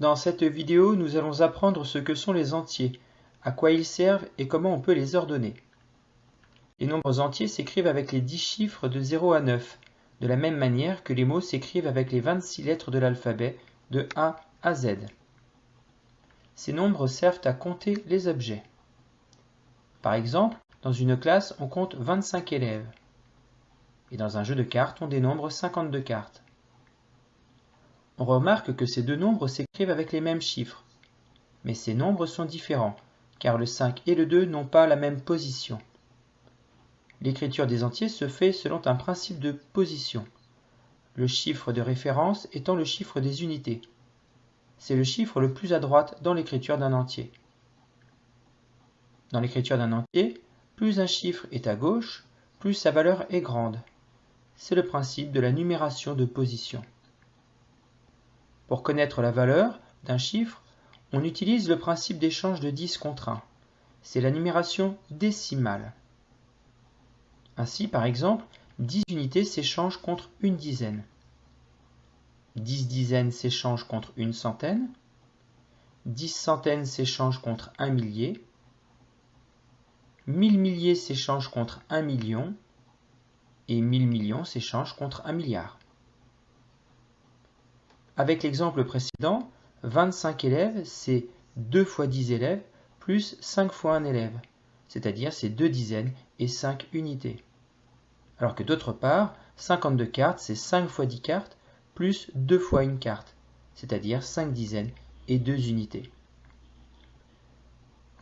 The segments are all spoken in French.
Dans cette vidéo, nous allons apprendre ce que sont les entiers, à quoi ils servent et comment on peut les ordonner. Les nombres entiers s'écrivent avec les 10 chiffres de 0 à 9, de la même manière que les mots s'écrivent avec les 26 lettres de l'alphabet de A à Z. Ces nombres servent à compter les objets. Par exemple, dans une classe, on compte 25 élèves. Et dans un jeu de cartes, on dénombre 52 cartes. On remarque que ces deux nombres s'écrivent avec les mêmes chiffres. Mais ces nombres sont différents, car le 5 et le 2 n'ont pas la même position. L'écriture des entiers se fait selon un principe de position, le chiffre de référence étant le chiffre des unités. C'est le chiffre le plus à droite dans l'écriture d'un entier. Dans l'écriture d'un entier, plus un chiffre est à gauche, plus sa valeur est grande. C'est le principe de la numération de position. Pour connaître la valeur d'un chiffre, on utilise le principe d'échange de 10 contre 1. C'est la numération décimale. Ainsi, par exemple, 10 unités s'échangent contre une dizaine. 10 dizaines s'échangent contre une centaine. 10 centaines s'échangent contre un millier. 1000 milliers s'échangent contre un million. Et 1000 millions s'échangent contre un milliard. Avec l'exemple précédent, 25 élèves, c'est 2 fois 10 élèves plus 5 fois un élève, c'est-à-dire c'est 2 dizaines et 5 unités. Alors que d'autre part, 52 cartes, c'est 5 fois 10 cartes plus 2 fois une carte, c'est-à-dire 5 dizaines et 2 unités.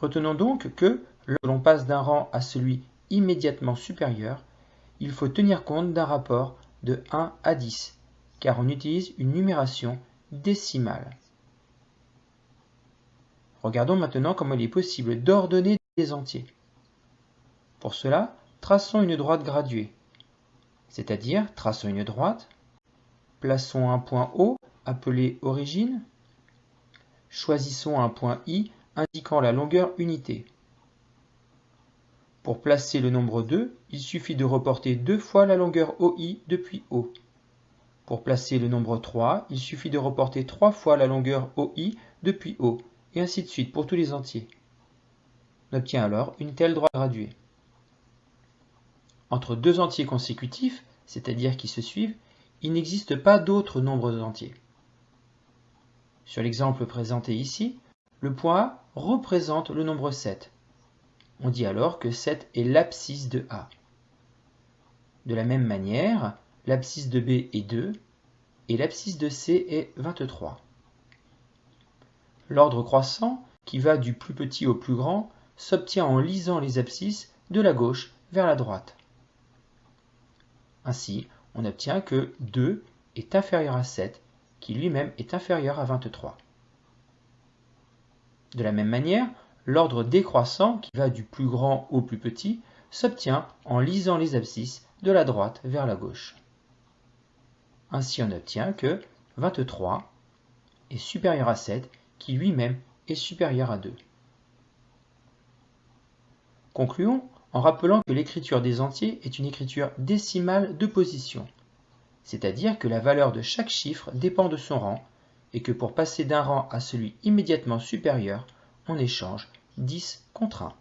Retenons donc que, lorsque l'on passe d'un rang à celui immédiatement supérieur, il faut tenir compte d'un rapport de 1 à 10, car on utilise une numération décimale. Regardons maintenant comment il est possible d'ordonner des entiers. Pour cela, traçons une droite graduée, c'est-à-dire traçons une droite, plaçons un point O appelé origine, choisissons un point I indiquant la longueur unité. Pour placer le nombre 2, il suffit de reporter deux fois la longueur OI depuis O. Pour placer le nombre 3, il suffit de reporter 3 fois la longueur OI depuis O, et ainsi de suite pour tous les entiers. On obtient alors une telle droite graduée. Entre deux entiers consécutifs, c'est-à-dire qui se suivent, il n'existe pas d'autres nombres entiers. Sur l'exemple présenté ici, le point A représente le nombre 7. On dit alors que 7 est l'abscisse de A. De la même manière, l'abscisse de B est 2 et l'abscisse de C est 23. L'ordre croissant, qui va du plus petit au plus grand, s'obtient en lisant les abscisses de la gauche vers la droite. Ainsi, on obtient que 2 est inférieur à 7, qui lui-même est inférieur à 23. De la même manière, l'ordre décroissant, qui va du plus grand au plus petit, s'obtient en lisant les abscisses de la droite vers la gauche. Ainsi on obtient que 23 est supérieur à 7 qui lui-même est supérieur à 2. Concluons en rappelant que l'écriture des entiers est une écriture décimale de position, c'est-à-dire que la valeur de chaque chiffre dépend de son rang et que pour passer d'un rang à celui immédiatement supérieur, on échange 10 contre 1.